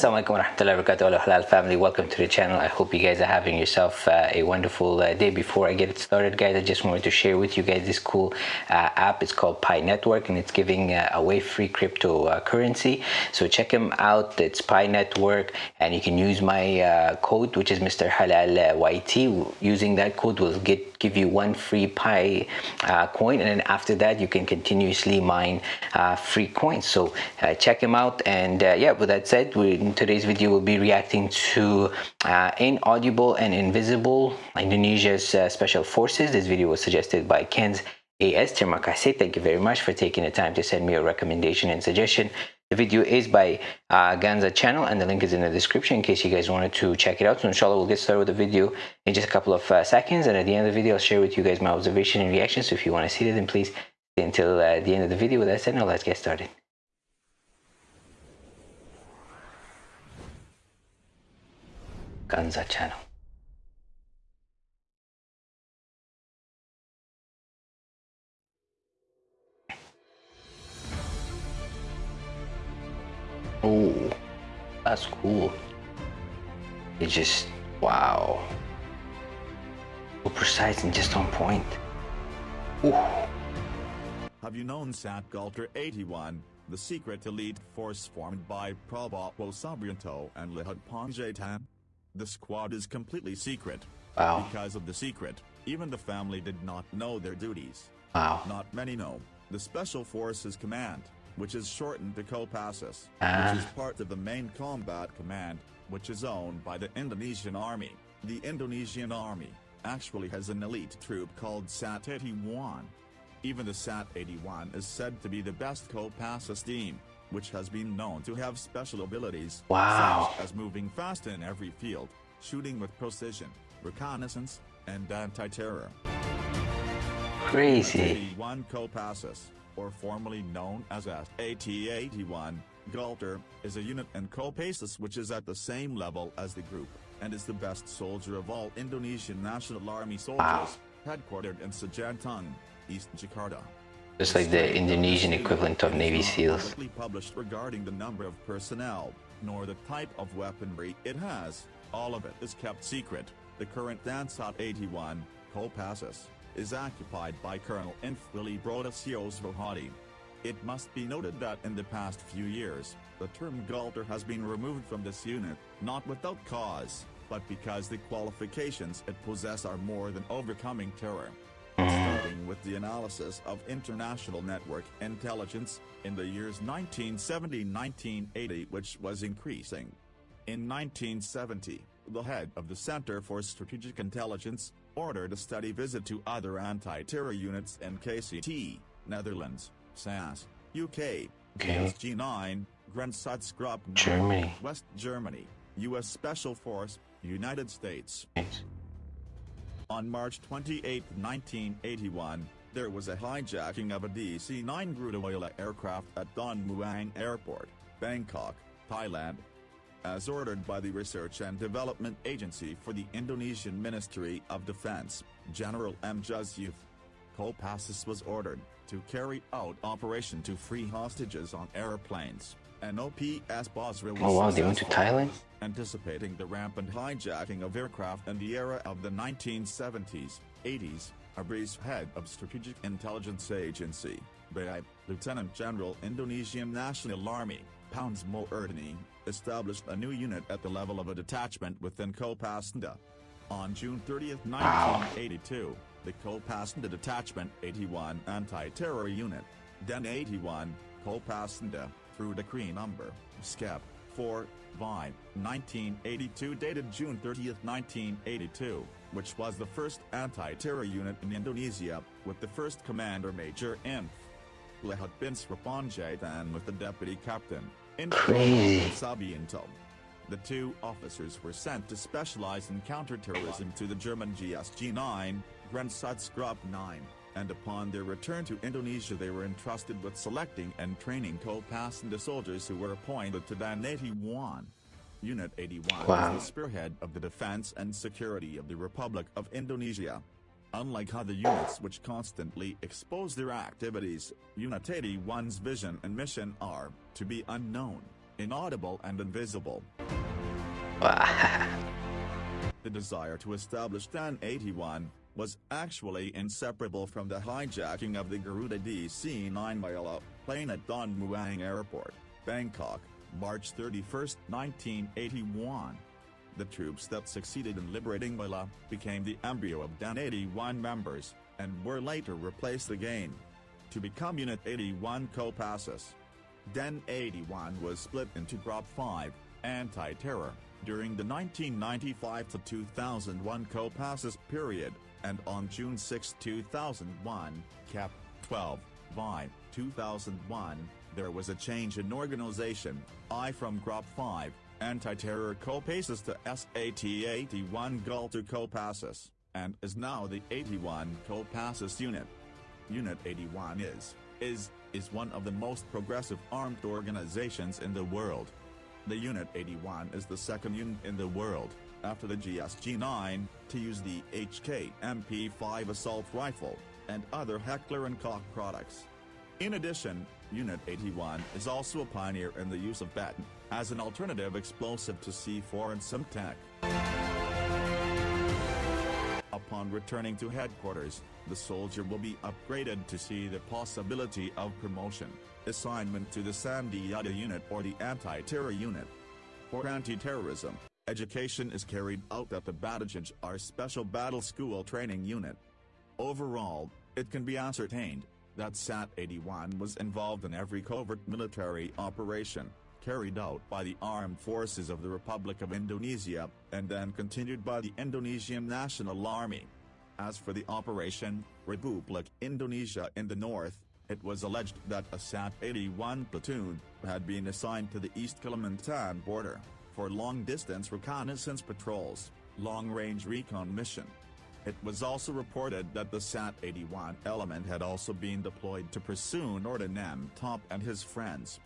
Assalamualaikum warahmatullahi wabarakatuh. Hello Halal family. Welcome to the channel. I hope you guys are having yourself uh, a wonderful uh, day. Before I get it started guys I just wanted to share with you guys this cool uh, app. It's called Pi Network and it's giving uh, away free cryptocurrency so check them out. It's Pi Network and you can use my uh, code which is Mr. Halal YT using that code will get give you one free Pi uh, coin and then after that you can continuously mine free coins so check them out and yeah with that said we in today's video we'll be reacting to uh, Inaudible and Invisible, Indonesia's uh, special forces. This video was suggested by Ken's AS. Terima kasih. Thank you very much for taking the time to send me a recommendation and suggestion. The video is by uh, Ganza channel and the link is in the description in case you guys wanted to check it out. So inshallah we'll get started with the video in just a couple of uh, seconds and at the end of the video I'll share with you guys my observation and reaction. So if you want to see it then please stay until uh, the end of the video. With that said now let's get started. Ganza channel. Oh, that's cool. It just, wow. So precise and just on point. Ooh. Have you known Sat Gultor 81, the secret elite force formed by Prabowo Subianto and Luhut Panjaitan? The squad is completely secret. Wow. Because of the secret, even the family did not know their duties. Wow. Not many know. The Special Forces Command, which is shortened to Kopassus, ah. which is part of the main combat command, which is owned by the Indonesian Army. The Indonesian Army actually has an elite troop called SAT-81. Even the SAT-81 is said to be the best Kopassus team which has been known to have special abilities wow. such as moving fast in every field, shooting with precision, reconnaissance, and anti-terror. Crazy. AT-81 Kopassus, or formerly known as AT-81, Gultor, is a unit in Kopassus which is at the same level as the group, and is the best soldier of all Indonesian National Army soldiers, wow. headquartered in Cijantung, East Jakarta. Just like the Indonesian equivalent of Navy SEALs. published regarding the number of personnel, nor the type of weaponry it has. All of it is kept secret. The current Dansat 81, Kopassus, is occupied by Colonel Infwili Brodasios Rohadi. It must be noted that in the past few years, the term Gultor has been removed from this unit, not without cause, but because the qualifications it possesses are more than overcoming terror starting with the analysis of international network intelligence in the years 1970-1980 which was increasing. In 1970, the head of the Center for Strategic Intelligence ordered a study visit to other anti-terror units in KCT, Netherlands, SAS, UK, okay. G9, Grenzschutzgruppe Germany, West Germany, U.S. Special Force, United States. On March 28, 1981, there was a hijacking of a DC-9 Garuda aircraft at Don Muang Airport, Bangkok, Thailand. As ordered by the Research and Development Agency for the Indonesian Ministry of Defense, General M. Youth, Kopassus was ordered to carry out operation to free hostages on airplanes. An OPS Oh wow, they went to Thailand? Anticipating the rampant hijacking of aircraft in the era of the 1970s, 80s, Abri's head of Strategic Intelligence Agency, BI, Lieutenant General Indonesian National Army, Pounds Erdeni, established a new unit at the level of a detachment within Kopassus. On June 30, 1982, the Kopassus Detachment 81 Anti-Terror Unit, DEN 81, Kopassus, through decree number, SCEP, 4, Vi, 1982 dated June 30, 1982, which was the first anti-terror unit in Indonesia, with the first commander Major Inf. Luhut Binsar Panjaitan with the deputy captain, Crazy. Subianto. The two officers were sent to specialize in counterterrorism to the German GSG-9, Grenzschutzgruppe 9 and upon their return to Indonesia they were entrusted with selecting and training Kopassus soldiers who were appointed to Den 81. Unit 81 wow. was the spearhead of the defense and security of the Republic of Indonesia. Unlike other units which constantly expose their activities, Unit 81's vision and mission are, to be unknown, inaudible and invisible. The desire to establish DEN 81 was actually inseparable from the hijacking of the Garuda DC-9 Manila plane at Don Muang Airport, Bangkok, March 31, 1981. The troops that succeeded in liberating Manila became the embryo of DEN 81 members, and were later replaced again. To become Unit 81 Kopassus. DEN 81 was split into Group 5, Anti-Terror, during the 1995 to 2001 Kopassus period, and on June 6, 2001, Cap. 12, Vi. 2001, there was a change in organization, I from Group 5, Anti-Terror Kopassus to SAT-81 Gultor Kopassus, and is now the 81 Kopassus Unit. Unit 81 is, is, is one of the most progressive armed organizations in the world. The Unit 81 is the second unit in the world, after the GSG-9, to use the HK MP5 assault rifle, and other Heckler & Koch products. In addition, Unit 81 is also a pioneer in the use of baton, as an alternative explosive to C4 and Semtex. Upon returning to headquarters, the soldier will be upgraded to see the possibility of promotion, assignment to the Sandiata unit or the anti-terror unit. For anti-terrorism, education is carried out at the Batujajar our Special Battle School Training Unit. Overall, it can be ascertained that SAT-81 was involved in every covert military operation, carried out by the armed forces of the Republic of Indonesia, and then continued by the Indonesian National Army. As for the Operation Republik Indonesia in the north, it was alleged that a SAT-81 platoon had been assigned to the East Kalimantan border, for long-distance reconnaissance patrols, long-range recon mission. It was also reported that the SAT-81 element had also been deployed to pursue Noordin M. Top and his friends.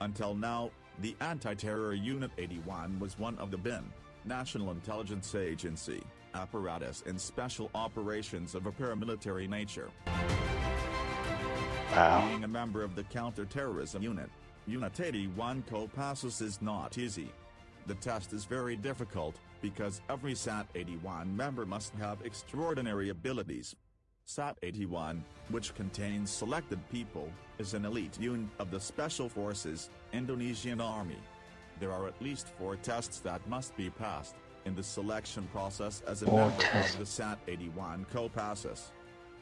Until now, the Anti-Terror Unit 81 was one of the BIN, National Intelligence Agency, apparatus in special operations of a paramilitary nature. Wow. Being a member of the counterterrorism unit, Unit 81 Kopassus is not easy. The test is very difficult, because every SAT-81 member must have extraordinary abilities. SAT-81, which contains selected people, is an elite unit of the Special Forces, Indonesian Army. There are at least four tests that must be passed, in the selection process as a Four member tests. of the SAT-81 Kopassus.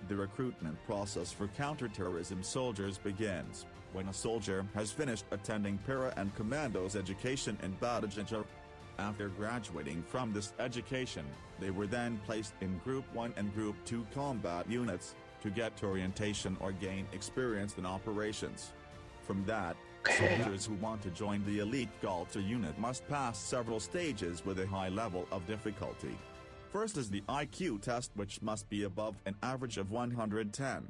The recruitment process for counterterrorism soldiers begins when a soldier has finished attending para and commandos education in Batujajar. After graduating from this education, they were then placed in Group 1 and Group 2 combat units, to get orientation or gain experience in operations. From that, soldiers who want to join the elite Gultor unit must pass several stages with a high level of difficulty. First is the IQ test which must be above an average of 110.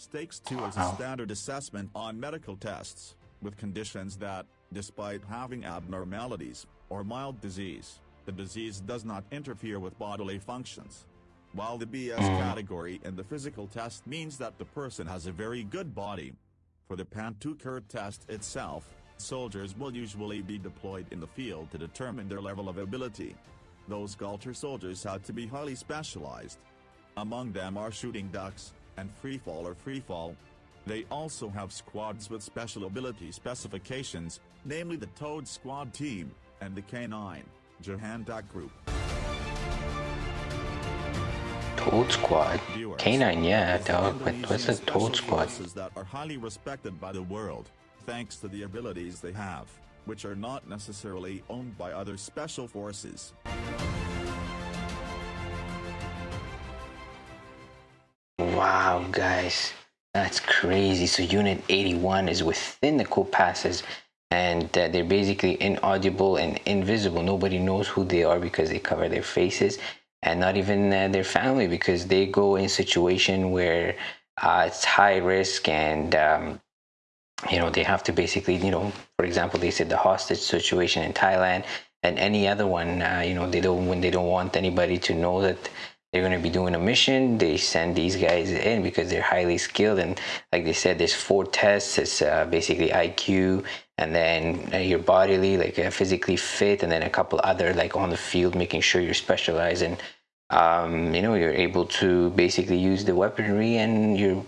Stakes 2 is a standard assessment on medical tests, with conditions that, despite having abnormalities, or mild disease, the disease does not interfere with bodily functions. While the BS mm. category in the physical test means that the person has a very good body. For the Pantuker test itself, soldiers will usually be deployed in the field to determine their level of ability. Those Gultor soldiers had to be highly specialized. Among them are shooting ducks, and freefall or freefall. They also have squads with special ability specifications, namely the Toad Squad Team, and the K9, Jihandak Group. Toad Squad. Viewers, K9, yeah, the dog. But what's a special Toad Squad? forces that are highly respected by the world, thanks to the abilities they have, which are not necessarily owned by other special forces. Wow, guys, that's crazy. So Unit 81 is within the Kopassus, and uh, they're basically inaudible and invisible. Nobody knows who they are because they cover their faces, and not even uh, their family because they go in situation where uh, it's high risk and. Um, you know they have to basically you know for example they said the hostage situation in thailand and any other one uh, you know they don't when they don't want anybody to know that they're going to be doing a mission. They send these guys in because they're highly skilled and like they said there's four tests. It's uh, basically iq and then uh, you're bodily like uh, physically fit and then a couple other like on the field making sure you're specialized and um, you know you're able to basically use the weaponry and your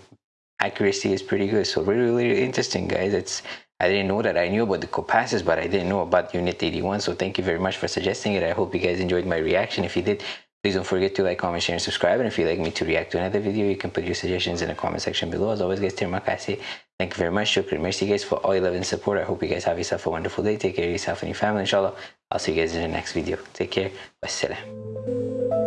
accuracy is pretty good. So really really interesting guys. It's I didn't know that. I knew about the Kopassus but I didn't know about unit 81 so thank you very much for suggesting it. I hope you guys enjoyed my reaction. If you did Please don't forget to like, comment, share, and subscribe. And if you'd like me to react to another video, you can put your suggestions in the comment section below. As always, guys, terima kasih. Thank you very much. Shukran. Merci, guys, for all your love and support. I hope you guys have yourself a wonderful day. Take care of yourself and your family, inshallah. I'll see you guys in the next video. Take care. Wassalam.